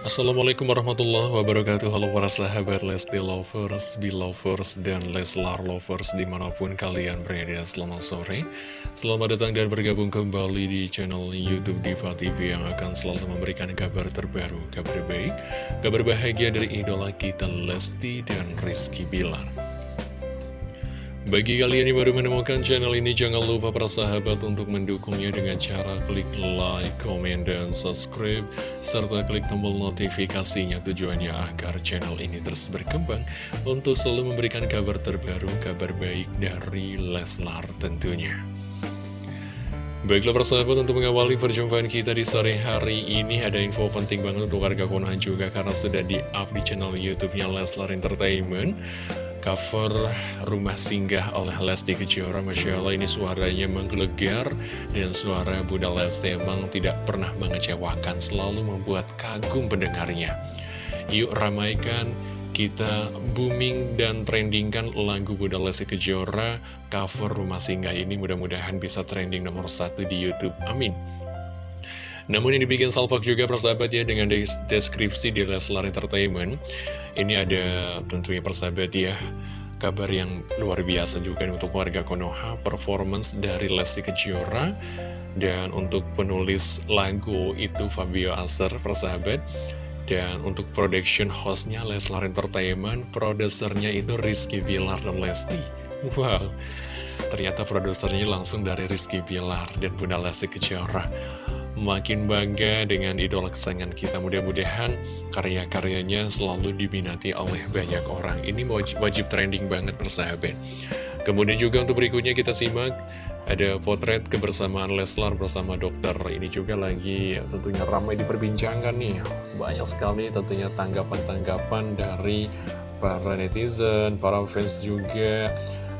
Assalamualaikum warahmatullahi wabarakatuh. Halo para sahabat Lesti Lovers, Belovers, dan Leslar Lovers di mana pun kalian berada. Selamat sore. Selamat datang dan bergabung kembali di channel Youtube Diva TV yang akan selalu memberikan kabar terbaru, kabar baik, kabar bahagia dari idola kita Lesti dan Rizky Bilar bagi kalian yang baru menemukan channel ini, jangan lupa para sahabat untuk mendukungnya dengan cara klik like, komen, dan subscribe, serta klik tombol notifikasinya tujuannya agar channel ini terus berkembang untuk selalu memberikan kabar terbaru, kabar baik dari Leslar tentunya. Baiklah persahabat untuk mengawali perjumpaan kita di sore hari ini ada info penting banget untuk warga Konoha juga karena sudah di-up di channel YouTube-nya Leslar Entertainment cover Rumah Singgah oleh Lesti Kejora. Masya Allah ini suaranya menggelegar dan suara Bunda Lesti emang tidak pernah mengecewakan selalu membuat kagum pendengarnya. Yuk ramaikan kita booming dan trendingkan lagu Bunda Lesti Kejora cover Rumah Singgah ini. Mudah-mudahan bisa trending nomor satu di Youtube. Amin namun ini dibikin salvok juga persahabat ya dengan deskripsi di Leslar Entertainment Ini ada tentunya persahabat ya kabar yang luar biasa juga untuk warga Konoha Performance dari Lesti Kejora Dan untuk penulis lagu itu Fabio Aser persahabat. Dan untuk production hostnya Leslar Entertainment Produsernya itu Rizky Bilar dan Lesti. Wow. Ternyata produsernya langsung dari Rizky Bilar dan Bunda Lesti Kejora makin bangga dengan idola kesayangan kita. Mudah-mudahan karya-karyanya selalu diminati oleh banyak orang. Ini wajib, wajib trending banget persahabat. Kemudian juga untuk berikutnya kita simak ada potret kebersamaan Leslar bersama dokter. Ini juga lagi tentunya ramai diperbincangkan nih. Banyak sekali tentunya tanggapan-tanggapan dari para netizen, para fans juga.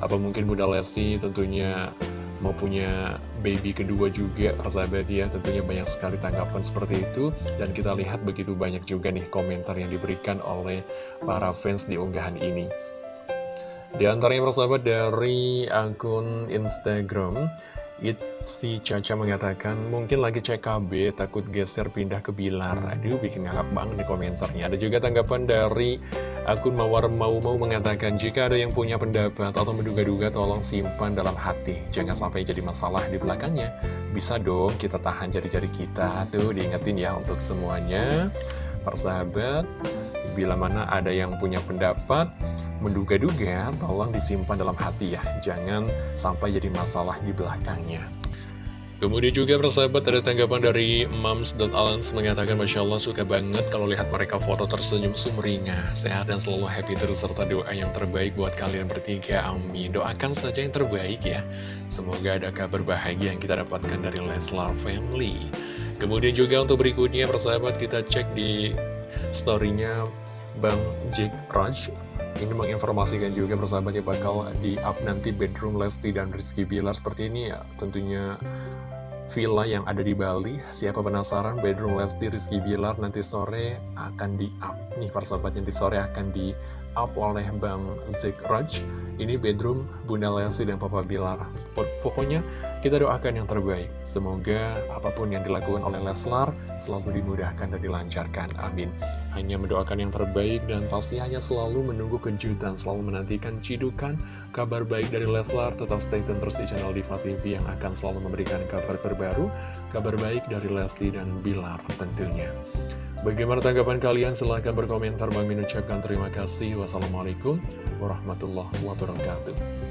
Apa mungkin Bunda Lesti tentunya mau punya baby kedua juga persahabat ya. Tentunya banyak sekali tanggapan seperti itu. Dan kita lihat begitu banyak juga nih komentar yang diberikan oleh para fans di unggahan ini. Di antaranya persahabat dari akun Instagram si Caca mengatakan mungkin lagi CKB takut geser pindah ke Bilar. Aduh bikin ngakak banget di komentarnya. Ada juga tanggapan dari akun Mawar Mau Mau mengatakan Jika ada yang punya pendapat atau menduga-duga tolong simpan dalam hati. Jangan sampai jadi masalah di belakangnya. Bisa dong kita tahan jari-jari kita. Tuh diingetin ya untuk semuanya. Persahabat Bila mana ada yang punya pendapat menduga-duga, tolong disimpan dalam hati ya. Jangan sampai jadi masalah di belakangnya. Kemudian juga persahabat ada tanggapan dari Moms.Alans mengatakan Masya Allah suka banget kalau lihat mereka foto tersenyum sumringah. Sehat dan selalu happy terus serta doa yang terbaik buat kalian bertiga. Amin. Doakan saja yang terbaik ya. Semoga ada kabar bahagia yang kita dapatkan dari Leslar Family. Kemudian juga untuk berikutnya persahabat kita cek di storynya Bang Jack Raj ini menginformasikan juga persahabatnya bakal di up nanti bedroom Lesti dan Rizky Bilar seperti ini ya. Tentunya villa yang ada di Bali. Siapa penasaran bedroom Lesti Rizky Bilar nanti sore akan di up. Nih persahabat nanti sore akan di up oleh Bang Zik Raj. Ini bedroom Bunda Lesti dan Papa Bilar. Pokoknya kita doakan yang terbaik. Semoga apa pun yang dilakukan oleh Leslar selalu dimudahkan dan dilancarkan. Amin. Hanya mendoakan yang terbaik dan pasti hanya selalu menunggu kejutan, selalu menantikan cidukan, kabar baik dari Leslar. Tetap stay tune terus di channel Diva TV yang akan selalu memberikan kabar terbaru, kabar baik dari Lesti dan Bilar tentunya. Bagaimana tanggapan kalian? Silahkan berkomentar. Bang Min ucapkan terima kasih. Wassalamualaikum warahmatullahi wabarakatuh.